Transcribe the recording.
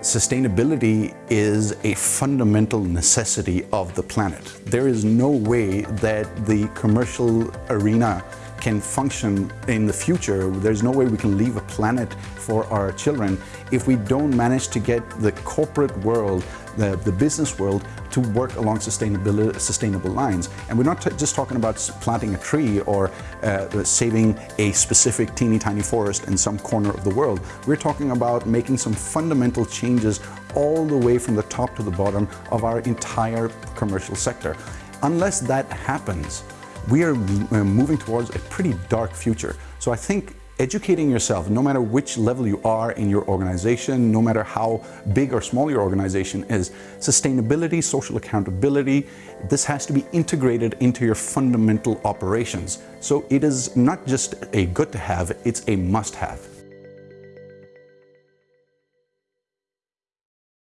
Sustainability is a fundamental necessity of the planet. There is no way that the commercial arena can function in the future. There's no way we can leave a planet for our children if we don't manage to get the corporate world, the, the business world, to work along sustainability, sustainable lines. And we're not just talking about planting a tree or uh, saving a specific teeny tiny forest in some corner of the world. We're talking about making some fundamental changes all the way from the top to the bottom of our entire commercial sector. Unless that happens, we are uh, moving towards a pretty dark future. So I think educating yourself, no matter which level you are in your organization, no matter how big or small your organization is, sustainability, social accountability, this has to be integrated into your fundamental operations. So it is not just a good to have, it's a must have.